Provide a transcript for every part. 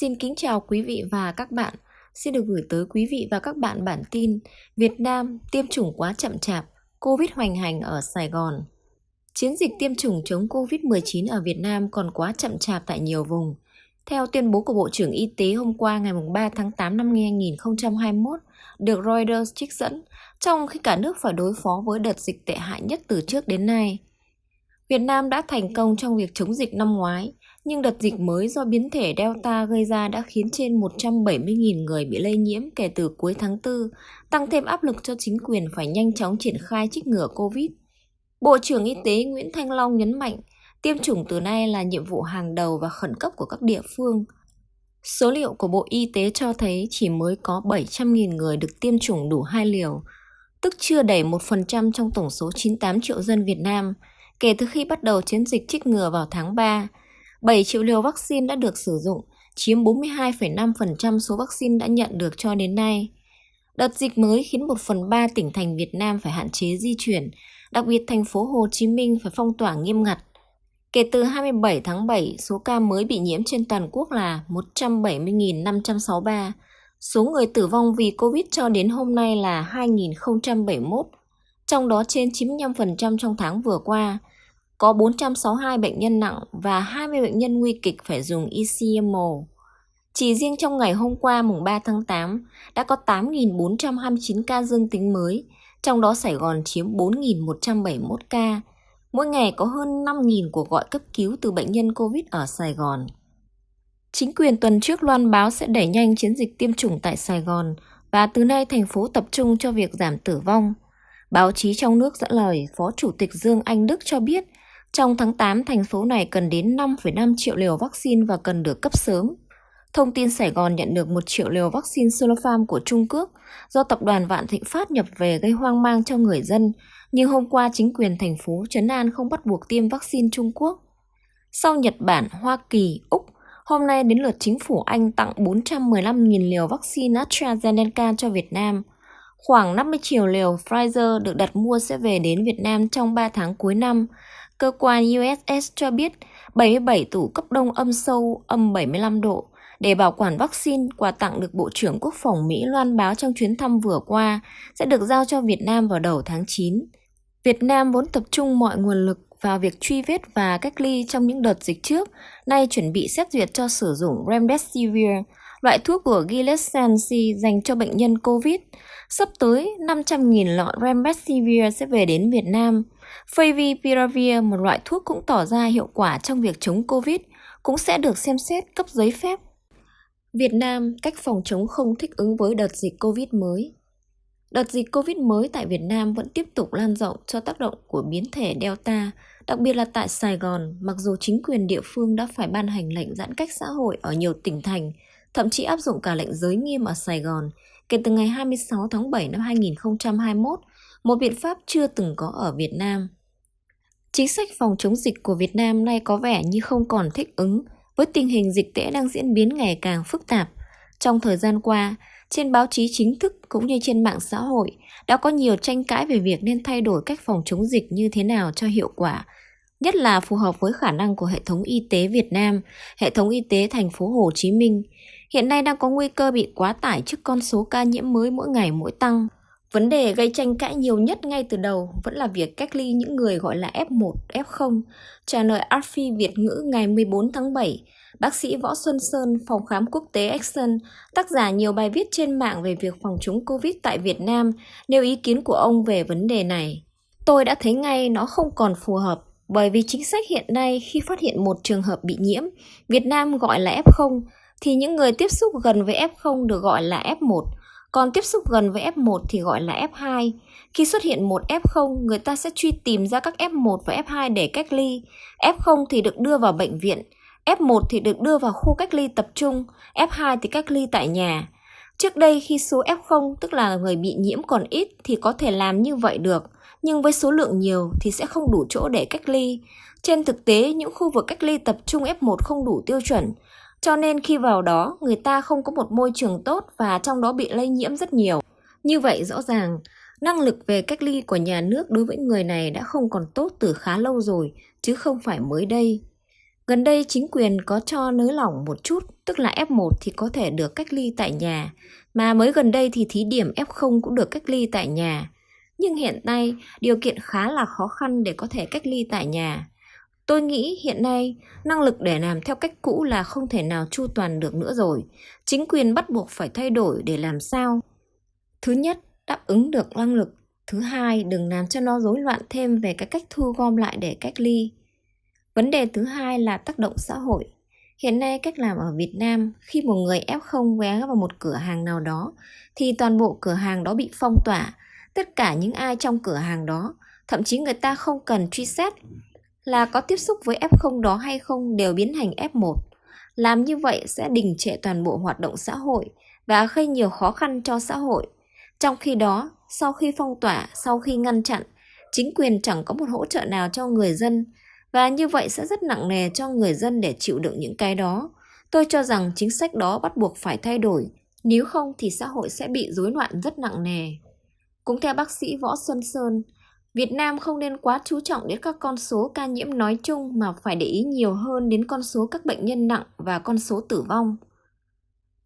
Xin kính chào quý vị và các bạn. Xin được gửi tới quý vị và các bạn bản tin Việt Nam tiêm chủng quá chậm chạp, Covid hoành hành ở Sài Gòn. Chiến dịch tiêm chủng chống Covid-19 ở Việt Nam còn quá chậm chạp tại nhiều vùng. Theo tuyên bố của Bộ trưởng Y tế hôm qua ngày 3 tháng 8 năm 2021, được Reuters trích dẫn, trong khi cả nước phải đối phó với đợt dịch tệ hại nhất từ trước đến nay. Việt Nam đã thành công trong việc chống dịch năm ngoái, nhưng đợt dịch mới do biến thể Delta gây ra đã khiến trên 170.000 người bị lây nhiễm kể từ cuối tháng 4, tăng thêm áp lực cho chính quyền phải nhanh chóng triển khai trích ngừa COVID. Bộ trưởng Y tế Nguyễn Thanh Long nhấn mạnh, tiêm chủng từ nay là nhiệm vụ hàng đầu và khẩn cấp của các địa phương. Số liệu của Bộ Y tế cho thấy chỉ mới có 700.000 người được tiêm chủng đủ hai liều, tức chưa đầy 1% trong tổng số 98 triệu dân Việt Nam, kể từ khi bắt đầu chiến dịch trích ngừa vào tháng 3. 7 triệu liều vaccine đã được sử dụng, chiếm 42,5% số vaccine đã nhận được cho đến nay. Đợt dịch mới khiến 1 phần 3 tỉnh thành Việt Nam phải hạn chế di chuyển, đặc biệt thành phố Hồ Chí Minh phải phong tỏa nghiêm ngặt. Kể từ 27 tháng 7, số ca mới bị nhiễm trên toàn quốc là 170.563. Số người tử vong vì Covid cho đến hôm nay là 2.071, trong đó trên 95% trong tháng vừa qua – có 462 bệnh nhân nặng và 20 bệnh nhân nguy kịch phải dùng ECMO. Chỉ riêng trong ngày hôm qua mùng 3 tháng 8 đã có 8.429 ca dương tính mới, trong đó Sài Gòn chiếm 4.171 ca. Mỗi ngày có hơn 5.000 cuộc gọi cấp cứu từ bệnh nhân COVID ở Sài Gòn. Chính quyền tuần trước loan báo sẽ đẩy nhanh chiến dịch tiêm chủng tại Sài Gòn và từ nay thành phố tập trung cho việc giảm tử vong. Báo chí trong nước dẫn lời Phó Chủ tịch Dương Anh Đức cho biết trong tháng 8, thành phố này cần đến 5,5 triệu liều vaccine và cần được cấp sớm. Thông tin Sài Gòn nhận được 1 triệu liều vaccine Sinopharm của Trung Quốc do tập đoàn Vạn Thịnh Phát nhập về gây hoang mang cho người dân, nhưng hôm qua chính quyền thành phố Trấn An không bắt buộc tiêm vaccine Trung Quốc. Sau Nhật Bản, Hoa Kỳ, Úc, hôm nay đến lượt chính phủ Anh tặng 415.000 liều vaccine AstraZeneca cho Việt Nam. Khoảng 50 triệu liều Pfizer được đặt mua sẽ về đến Việt Nam trong 3 tháng cuối năm, Cơ quan USS cho biết 77 tủ cấp đông âm sâu âm 75 độ để bảo quản vaccine quà tặng được Bộ trưởng Quốc phòng Mỹ loan báo trong chuyến thăm vừa qua sẽ được giao cho Việt Nam vào đầu tháng 9. Việt Nam vốn tập trung mọi nguồn lực vào việc truy vết và cách ly trong những đợt dịch trước, nay chuẩn bị xét duyệt cho sử dụng Remdesivir, loại thuốc của Gilead Sciences dành cho bệnh nhân COVID. Sắp tới, 500.000 lọ Remdesivir sẽ về đến Việt Nam. Favipiravir, một loại thuốc cũng tỏ ra hiệu quả trong việc chống COVID, cũng sẽ được xem xét cấp giấy phép. Việt Nam cách phòng chống không thích ứng với đợt dịch COVID mới. Đợt dịch COVID mới tại Việt Nam vẫn tiếp tục lan rộng cho tác động của biến thể Delta, đặc biệt là tại Sài Gòn, mặc dù chính quyền địa phương đã phải ban hành lệnh giãn cách xã hội ở nhiều tỉnh thành, thậm chí áp dụng cả lệnh giới nghiêm ở Sài Gòn kể từ ngày 26 tháng 7 năm 2021 một biện pháp chưa từng có ở Việt Nam. Chính sách phòng chống dịch của Việt Nam nay có vẻ như không còn thích ứng với tình hình dịch tễ đang diễn biến ngày càng phức tạp. Trong thời gian qua, trên báo chí chính thức cũng như trên mạng xã hội đã có nhiều tranh cãi về việc nên thay đổi cách phòng chống dịch như thế nào cho hiệu quả, nhất là phù hợp với khả năng của hệ thống y tế Việt Nam, hệ thống y tế thành phố Hồ Chí Minh. Hiện nay đang có nguy cơ bị quá tải trước con số ca nhiễm mới mỗi ngày mỗi tăng. Vấn đề gây tranh cãi nhiều nhất ngay từ đầu vẫn là việc cách ly những người gọi là F1, F0. Trả lời arfi Việt ngữ ngày 14 tháng 7, bác sĩ Võ Xuân Sơn, phòng khám quốc tế Action, tác giả nhiều bài viết trên mạng về việc phòng chống Covid tại Việt Nam, nêu ý kiến của ông về vấn đề này. Tôi đã thấy ngay nó không còn phù hợp, bởi vì chính sách hiện nay khi phát hiện một trường hợp bị nhiễm, Việt Nam gọi là F0, thì những người tiếp xúc gần với F0 được gọi là F1, còn tiếp xúc gần với F1 thì gọi là F2. Khi xuất hiện một F0, người ta sẽ truy tìm ra các F1 và F2 để cách ly. F0 thì được đưa vào bệnh viện, F1 thì được đưa vào khu cách ly tập trung, F2 thì cách ly tại nhà. Trước đây khi số F0 tức là người bị nhiễm còn ít thì có thể làm như vậy được, nhưng với số lượng nhiều thì sẽ không đủ chỗ để cách ly. Trên thực tế, những khu vực cách ly tập trung F1 không đủ tiêu chuẩn, cho nên khi vào đó, người ta không có một môi trường tốt và trong đó bị lây nhiễm rất nhiều. Như vậy rõ ràng, năng lực về cách ly của nhà nước đối với người này đã không còn tốt từ khá lâu rồi, chứ không phải mới đây. Gần đây chính quyền có cho nới lỏng một chút, tức là F1 thì có thể được cách ly tại nhà, mà mới gần đây thì thí điểm F0 cũng được cách ly tại nhà. Nhưng hiện nay điều kiện khá là khó khăn để có thể cách ly tại nhà. Tôi nghĩ hiện nay năng lực để làm theo cách cũ là không thể nào chu toàn được nữa rồi. Chính quyền bắt buộc phải thay đổi để làm sao? Thứ nhất, đáp ứng được năng lực. Thứ hai, đừng làm cho nó rối loạn thêm về cái cách thu gom lại để cách ly. Vấn đề thứ hai là tác động xã hội. Hiện nay cách làm ở Việt Nam, khi một người F0 ghé vào một cửa hàng nào đó, thì toàn bộ cửa hàng đó bị phong tỏa. Tất cả những ai trong cửa hàng đó, thậm chí người ta không cần truy xét là có tiếp xúc với F0 đó hay không đều biến thành F1. Làm như vậy sẽ đình trệ toàn bộ hoạt động xã hội và gây nhiều khó khăn cho xã hội. Trong khi đó, sau khi phong tỏa, sau khi ngăn chặn, chính quyền chẳng có một hỗ trợ nào cho người dân và như vậy sẽ rất nặng nề cho người dân để chịu đựng những cái đó. Tôi cho rằng chính sách đó bắt buộc phải thay đổi, nếu không thì xã hội sẽ bị rối loạn rất nặng nề. Cũng theo bác sĩ Võ Xuân Sơn, Việt Nam không nên quá chú trọng đến các con số ca nhiễm nói chung mà phải để ý nhiều hơn đến con số các bệnh nhân nặng và con số tử vong.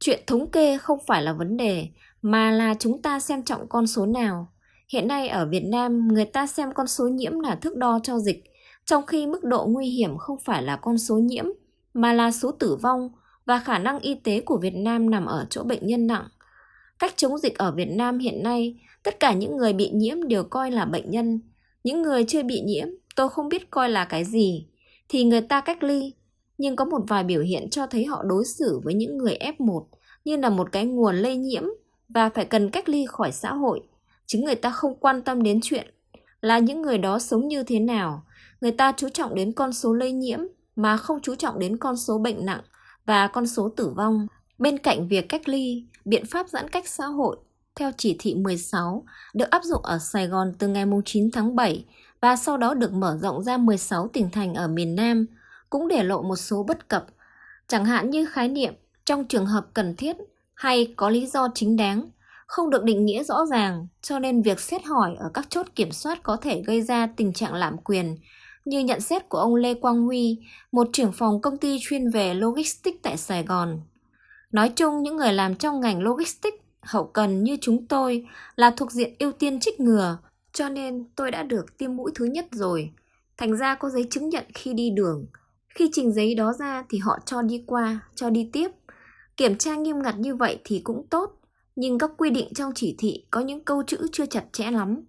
Chuyện thống kê không phải là vấn đề, mà là chúng ta xem trọng con số nào. Hiện nay ở Việt Nam, người ta xem con số nhiễm là thước đo cho dịch, trong khi mức độ nguy hiểm không phải là con số nhiễm, mà là số tử vong và khả năng y tế của Việt Nam nằm ở chỗ bệnh nhân nặng. Cách chống dịch ở Việt Nam hiện nay, tất cả những người bị nhiễm đều coi là bệnh nhân. Những người chưa bị nhiễm, tôi không biết coi là cái gì, thì người ta cách ly. Nhưng có một vài biểu hiện cho thấy họ đối xử với những người F1 như là một cái nguồn lây nhiễm và phải cần cách ly khỏi xã hội. Chứ người ta không quan tâm đến chuyện là những người đó sống như thế nào. Người ta chú trọng đến con số lây nhiễm mà không chú trọng đến con số bệnh nặng và con số tử vong. Bên cạnh việc cách ly, biện pháp giãn cách xã hội theo chỉ thị 16 được áp dụng ở Sài Gòn từ ngày 9 tháng 7 và sau đó được mở rộng ra 16 tỉnh thành ở miền Nam, cũng để lộ một số bất cập, chẳng hạn như khái niệm trong trường hợp cần thiết hay có lý do chính đáng, không được định nghĩa rõ ràng, cho nên việc xét hỏi ở các chốt kiểm soát có thể gây ra tình trạng lạm quyền, như nhận xét của ông Lê Quang Huy, một trưởng phòng công ty chuyên về logistics tại Sài Gòn. Nói chung, những người làm trong ngành logistics hậu cần như chúng tôi là thuộc diện ưu tiên trích ngừa, cho nên tôi đã được tiêm mũi thứ nhất rồi. Thành ra có giấy chứng nhận khi đi đường. Khi trình giấy đó ra thì họ cho đi qua, cho đi tiếp. Kiểm tra nghiêm ngặt như vậy thì cũng tốt, nhưng các quy định trong chỉ thị có những câu chữ chưa chặt chẽ lắm.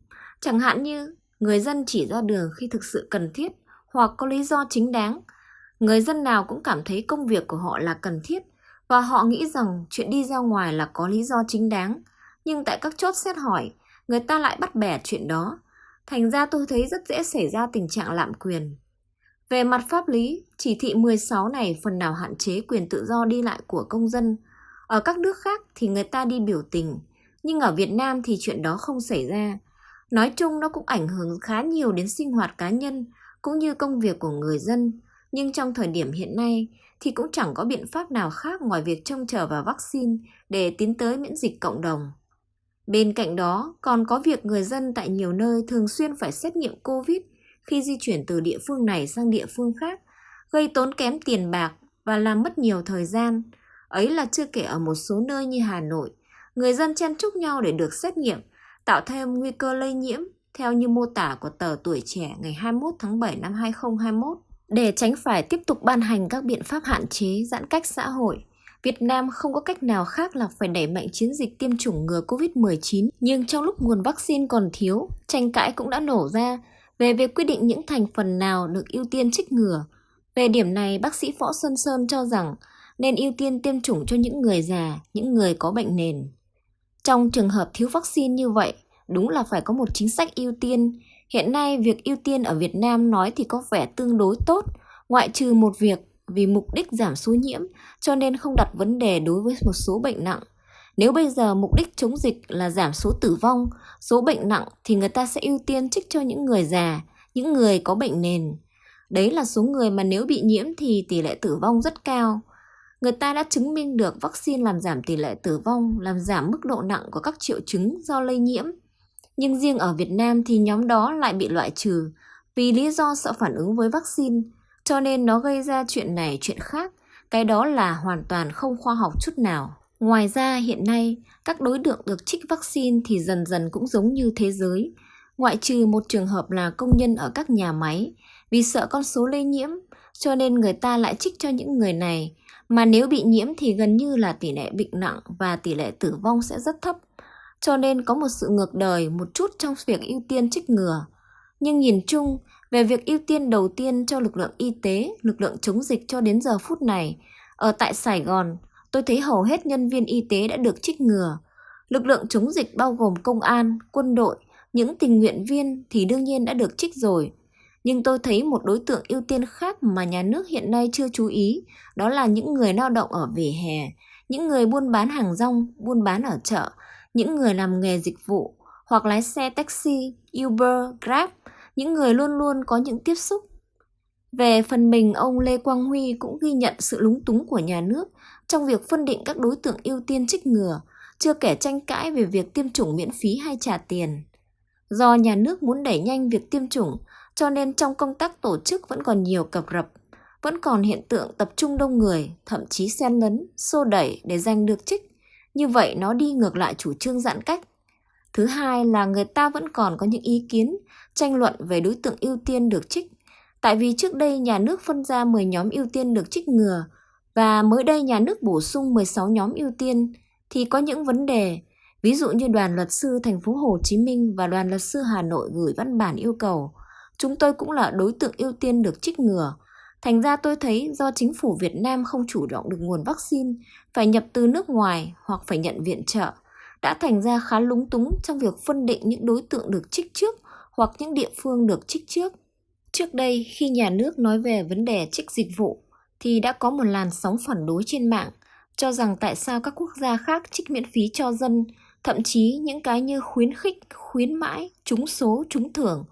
Chẳng hạn như người dân chỉ ra đường khi thực sự cần thiết hoặc có lý do chính đáng. Người dân nào cũng cảm thấy công việc của họ là cần thiết và họ nghĩ rằng chuyện đi ra ngoài là có lý do chính đáng. Nhưng tại các chốt xét hỏi, người ta lại bắt bẻ chuyện đó. Thành ra tôi thấy rất dễ xảy ra tình trạng lạm quyền. Về mặt pháp lý, chỉ thị 16 này phần nào hạn chế quyền tự do đi lại của công dân. Ở các nước khác thì người ta đi biểu tình, nhưng ở Việt Nam thì chuyện đó không xảy ra. Nói chung nó cũng ảnh hưởng khá nhiều đến sinh hoạt cá nhân cũng như công việc của người dân. Nhưng trong thời điểm hiện nay thì cũng chẳng có biện pháp nào khác ngoài việc trông chờ vào vaccine để tiến tới miễn dịch cộng đồng. Bên cạnh đó, còn có việc người dân tại nhiều nơi thường xuyên phải xét nghiệm COVID khi di chuyển từ địa phương này sang địa phương khác, gây tốn kém tiền bạc và làm mất nhiều thời gian. Ấy là chưa kể ở một số nơi như Hà Nội, người dân chen chúc nhau để được xét nghiệm, tạo thêm nguy cơ lây nhiễm, theo như mô tả của tờ Tuổi Trẻ ngày 21 tháng 7 năm 2021. Để tránh phải tiếp tục ban hành các biện pháp hạn chế, giãn cách xã hội, Việt Nam không có cách nào khác là phải đẩy mạnh chiến dịch tiêm chủng ngừa COVID-19. Nhưng trong lúc nguồn vaccine còn thiếu, tranh cãi cũng đã nổ ra về việc quy định những thành phần nào được ưu tiên trích ngừa. Về điểm này, bác sĩ Võ Xuân Sơn cho rằng nên ưu tiên tiêm chủng cho những người già, những người có bệnh nền. Trong trường hợp thiếu vaccine như vậy, đúng là phải có một chính sách ưu tiên. Hiện nay, việc ưu tiên ở Việt Nam nói thì có vẻ tương đối tốt, ngoại trừ một việc vì mục đích giảm số nhiễm cho nên không đặt vấn đề đối với một số bệnh nặng. Nếu bây giờ mục đích chống dịch là giảm số tử vong, số bệnh nặng thì người ta sẽ ưu tiên trích cho những người già, những người có bệnh nền. Đấy là số người mà nếu bị nhiễm thì tỷ lệ tử vong rất cao. Người ta đã chứng minh được vaccine làm giảm tỷ lệ tử vong, làm giảm mức độ nặng của các triệu chứng do lây nhiễm. Nhưng riêng ở Việt Nam thì nhóm đó lại bị loại trừ vì lý do sợ phản ứng với vaccine cho nên nó gây ra chuyện này chuyện khác. Cái đó là hoàn toàn không khoa học chút nào. Ngoài ra hiện nay, các đối tượng được trích vaccine thì dần dần cũng giống như thế giới, ngoại trừ một trường hợp là công nhân ở các nhà máy, vì sợ con số lây nhiễm, cho nên người ta lại trích cho những người này, mà nếu bị nhiễm thì gần như là tỷ lệ bệnh nặng và tỷ lệ tử vong sẽ rất thấp. Cho nên có một sự ngược đời một chút trong việc ưu tiên trích ngừa. Nhưng nhìn chung, về việc ưu tiên đầu tiên cho lực lượng y tế, lực lượng chống dịch cho đến giờ phút này, ở tại Sài Gòn, tôi thấy hầu hết nhân viên y tế đã được trích ngừa. Lực lượng chống dịch bao gồm công an, quân đội, những tình nguyện viên thì đương nhiên đã được trích rồi. Nhưng tôi thấy một đối tượng ưu tiên khác mà nhà nước hiện nay chưa chú ý, đó là những người lao động ở vỉa hè, những người buôn bán hàng rong, buôn bán ở chợ, những người làm nghề dịch vụ hoặc lái xe taxi, Uber, Grab, những người luôn luôn có những tiếp xúc. Về phần mình, ông Lê Quang Huy cũng ghi nhận sự lúng túng của nhà nước trong việc phân định các đối tượng ưu tiên trích ngừa, chưa kể tranh cãi về việc tiêm chủng miễn phí hay trả tiền. Do nhà nước muốn đẩy nhanh việc tiêm chủng, cho nên trong công tác tổ chức vẫn còn nhiều cập rập, vẫn còn hiện tượng tập trung đông người, thậm chí xen lấn, xô đẩy để giành được trích. Như vậy nó đi ngược lại chủ trương giãn cách. Thứ hai là người ta vẫn còn có những ý kiến, tranh luận về đối tượng ưu tiên được trích. Tại vì trước đây nhà nước phân ra 10 nhóm ưu tiên được trích ngừa và mới đây nhà nước bổ sung 16 nhóm ưu tiên thì có những vấn đề Ví dụ như đoàn luật sư thành phố Hồ Chí Minh và đoàn luật sư Hà Nội gửi văn bản yêu cầu, chúng tôi cũng là đối tượng ưu tiên được trích ngừa. Thành ra tôi thấy do chính phủ Việt Nam không chủ động được nguồn vaccine, phải nhập từ nước ngoài hoặc phải nhận viện trợ, đã thành ra khá lúng túng trong việc phân định những đối tượng được trích trước hoặc những địa phương được trích trước. Trước đây, khi nhà nước nói về vấn đề trích dịch vụ, thì đã có một làn sóng phản đối trên mạng, cho rằng tại sao các quốc gia khác trích miễn phí cho dân thậm chí những cái như khuyến khích, khuyến mãi, trúng số, trúng thưởng,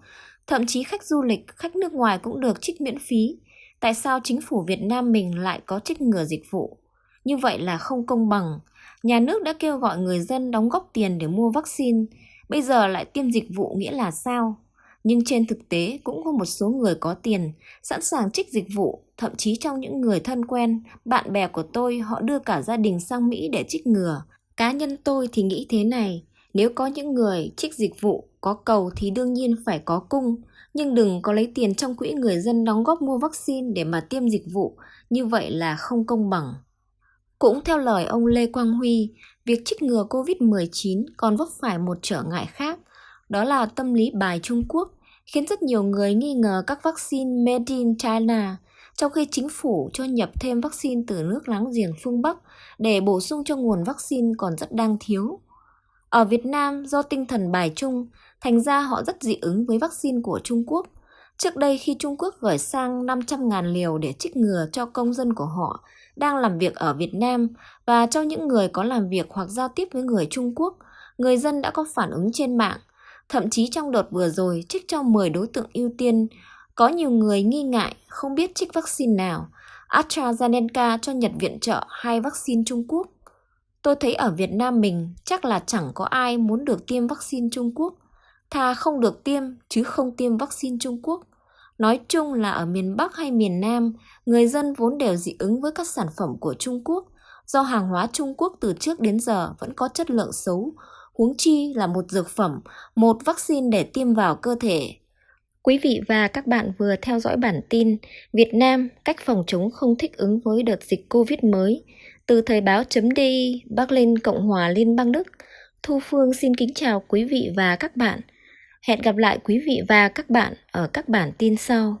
thậm chí khách du lịch, khách nước ngoài cũng được trích miễn phí. Tại sao chính phủ Việt Nam mình lại có trích ngừa dịch vụ? Như vậy là không công bằng. Nhà nước đã kêu gọi người dân đóng góp tiền để mua vaccine, bây giờ lại tiêm dịch vụ nghĩa là sao? Nhưng trên thực tế cũng có một số người có tiền, sẵn sàng trích dịch vụ, thậm chí trong những người thân quen, bạn bè của tôi họ đưa cả gia đình sang Mỹ để trích ngừa. Cá nhân tôi thì nghĩ thế này, nếu có những người trích dịch vụ, có cầu thì đương nhiên phải có cung, nhưng đừng có lấy tiền trong quỹ người dân đóng góp mua vaccine để mà tiêm dịch vụ, như vậy là không công bằng. Cũng theo lời ông Lê Quang Huy, việc trích ngừa COVID-19 còn vấp phải một trở ngại khác, đó là tâm lý bài Trung Quốc, khiến rất nhiều người nghi ngờ các vaccine made in China trong khi chính phủ cho nhập thêm vaccine từ nước láng giềng phương Bắc để bổ sung cho nguồn vaccine còn rất đang thiếu. Ở Việt Nam, do tinh thần bài chung, thành ra họ rất dị ứng với vaccine của Trung Quốc. Trước đây khi Trung Quốc gửi sang 500.000 liều để trích ngừa cho công dân của họ đang làm việc ở Việt Nam và cho những người có làm việc hoặc giao tiếp với người Trung Quốc, người dân đã có phản ứng trên mạng. Thậm chí trong đợt vừa rồi trích cho 10 đối tượng ưu tiên có nhiều người nghi ngại không biết trích vaccine nào, AstraZeneca cho Nhật viện trợ hai vaccine Trung Quốc. Tôi thấy ở Việt Nam mình chắc là chẳng có ai muốn được tiêm vaccine Trung Quốc. Thà không được tiêm chứ không tiêm vaccine Trung Quốc. Nói chung là ở miền Bắc hay miền Nam, người dân vốn đều dị ứng với các sản phẩm của Trung Quốc, do hàng hóa Trung Quốc từ trước đến giờ vẫn có chất lượng xấu, huống chi là một dược phẩm, một vaccine để tiêm vào cơ thể Quý vị và các bạn vừa theo dõi bản tin Việt Nam cách phòng chống không thích ứng với đợt dịch Covid mới từ thời báo chấm đi Berlin Cộng hòa Liên bang Đức. Thu Phương xin kính chào quý vị và các bạn. Hẹn gặp lại quý vị và các bạn ở các bản tin sau.